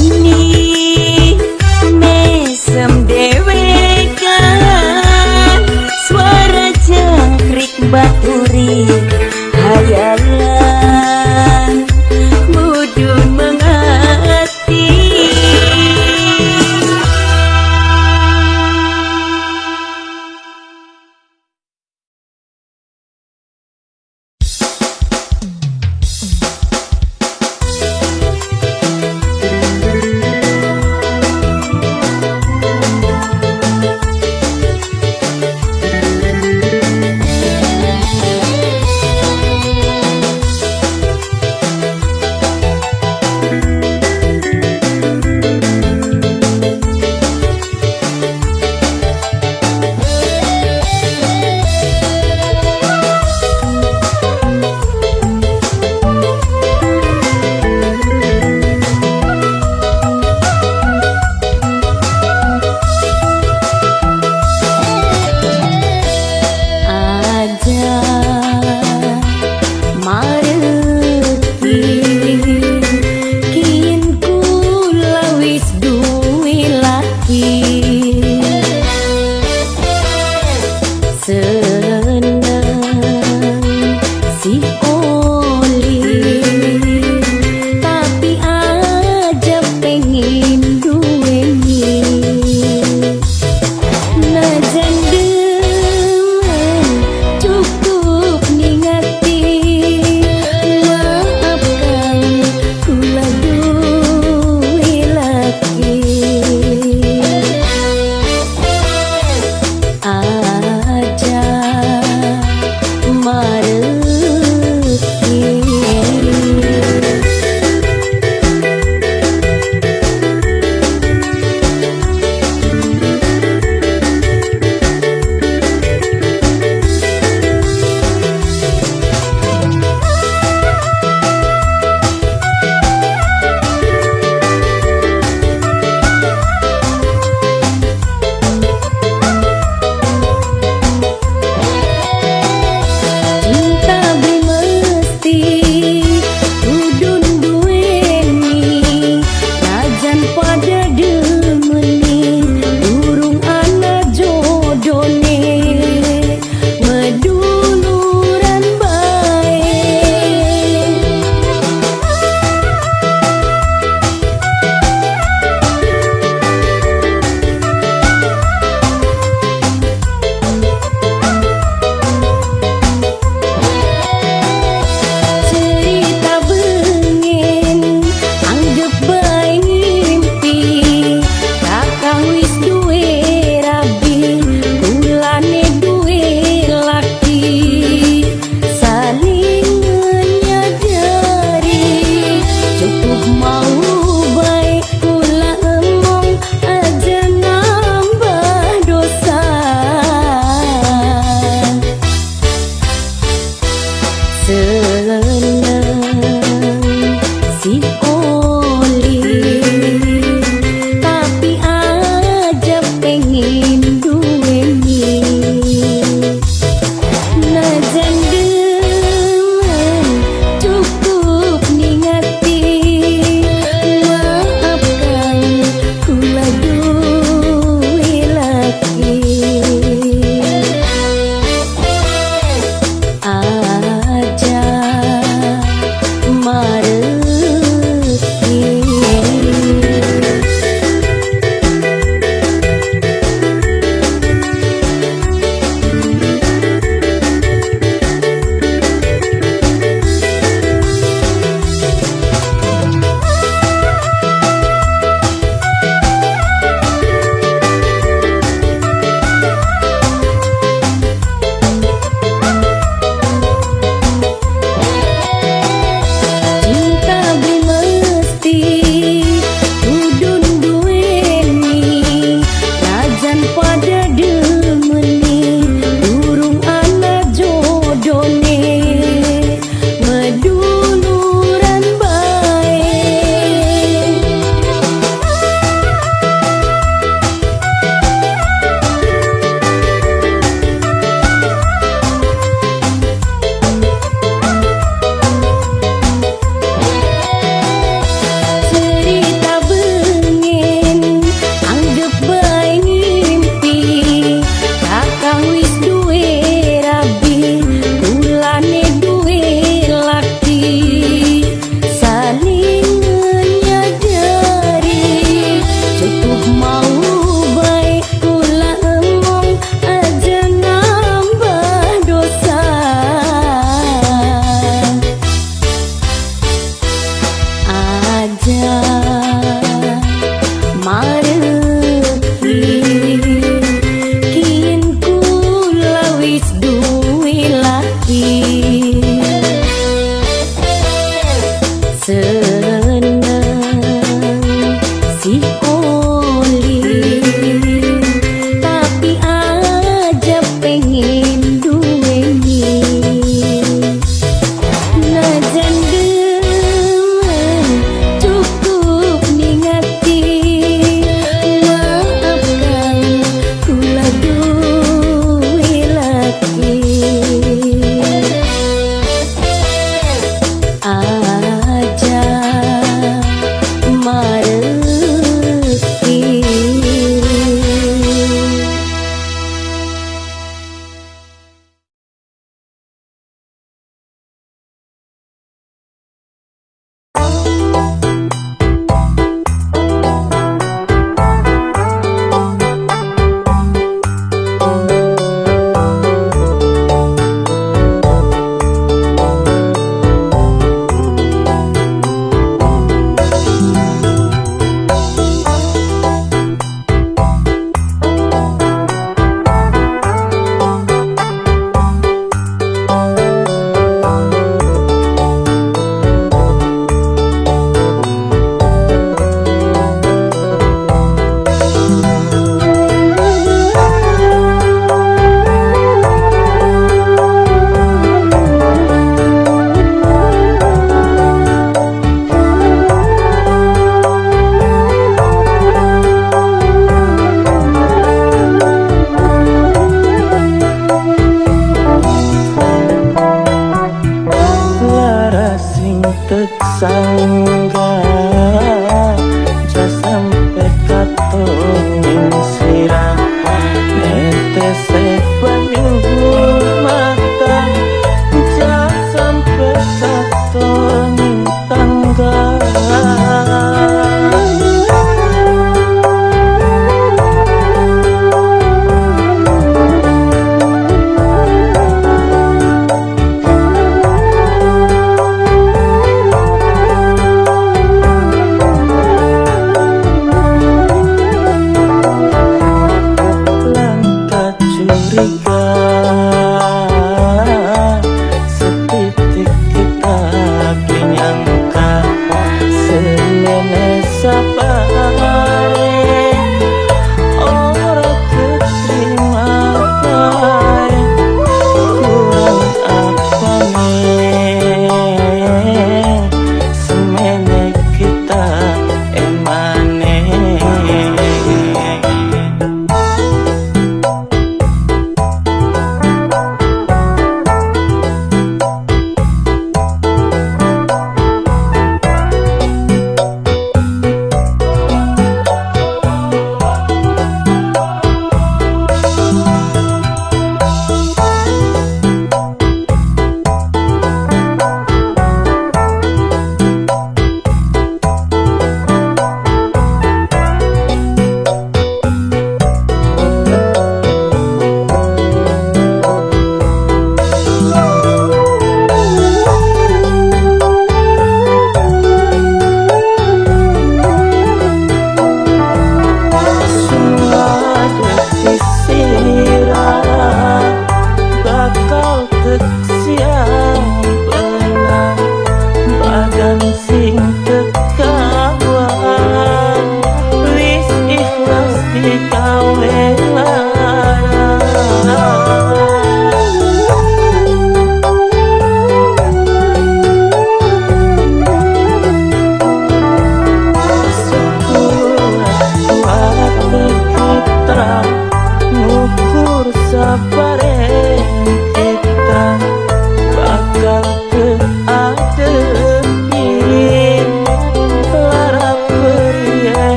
Ponni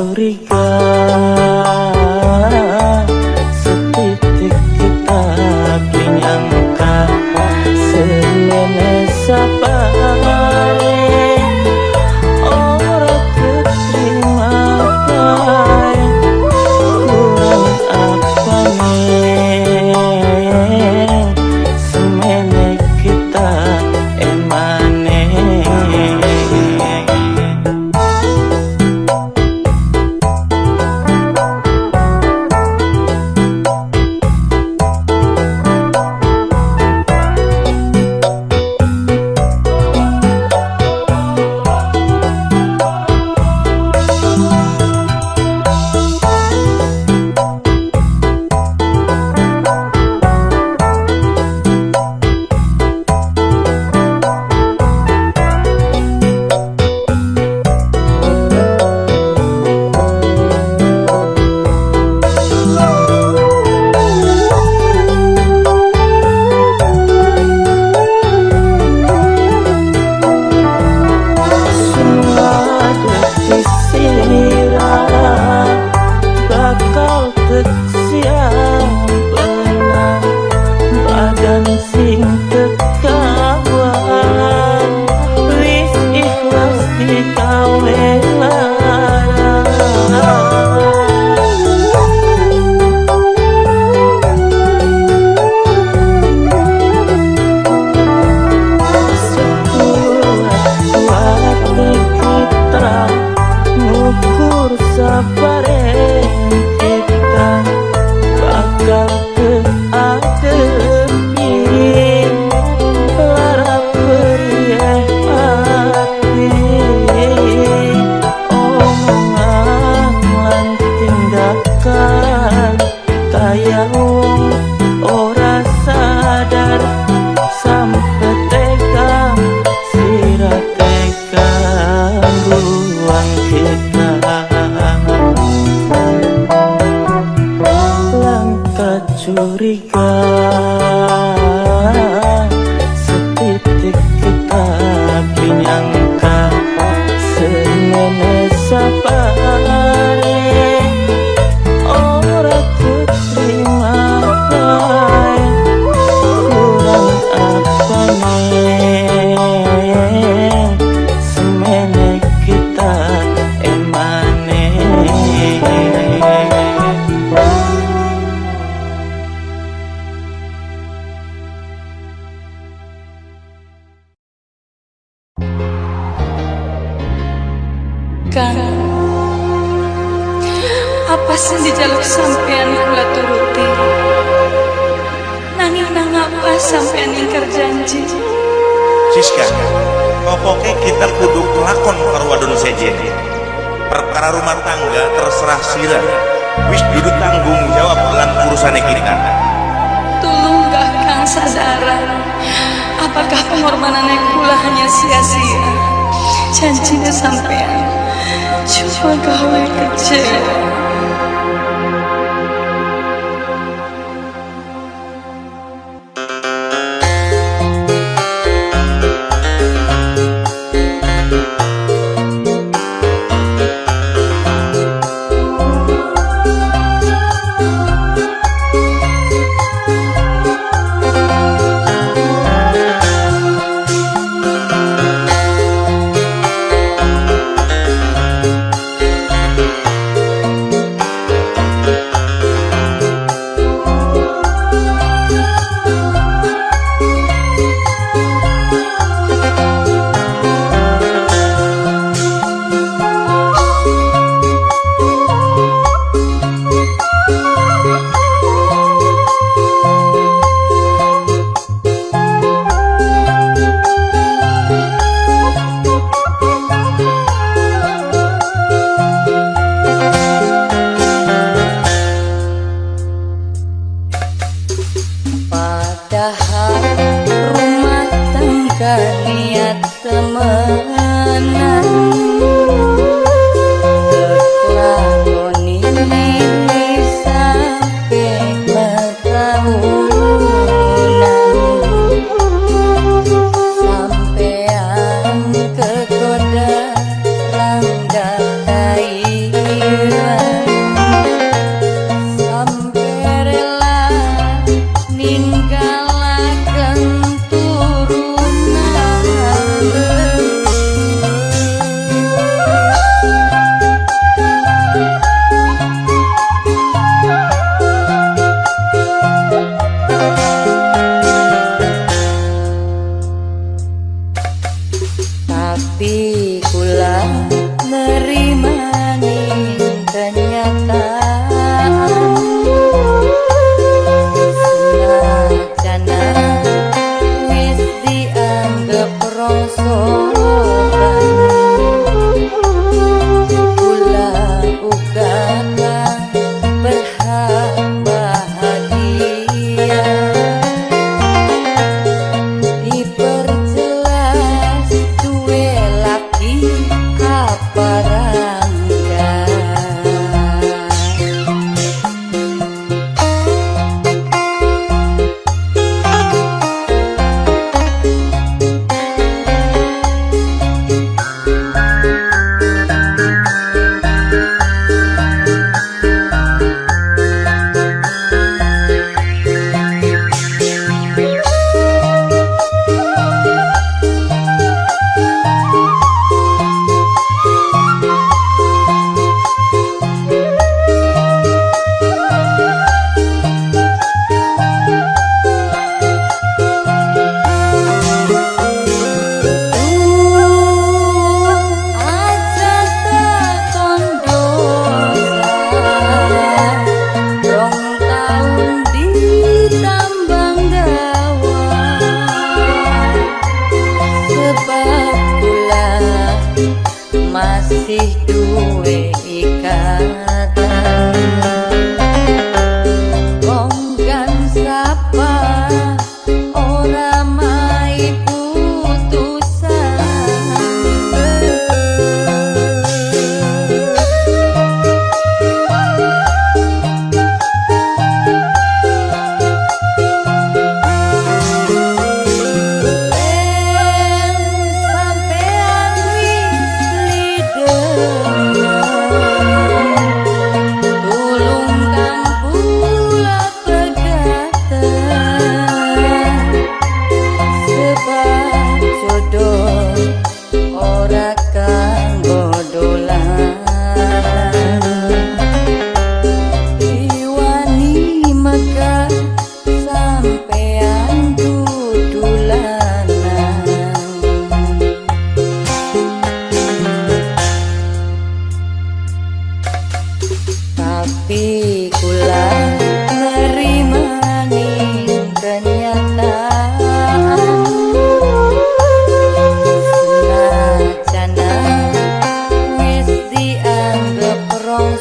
sorry 还 sampean ingkar janji Siska, pokoknya kita kudu kelakon karo wadon sejen. Perkara rumah tangga terserah sila. Wis duduk tanggung jawab dalam urusan kita. Tulung gak Kang sadaran Apakah pengorbanan kula hanya sia-sia Janjinya sampean Cuma gawe kecewa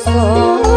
sampean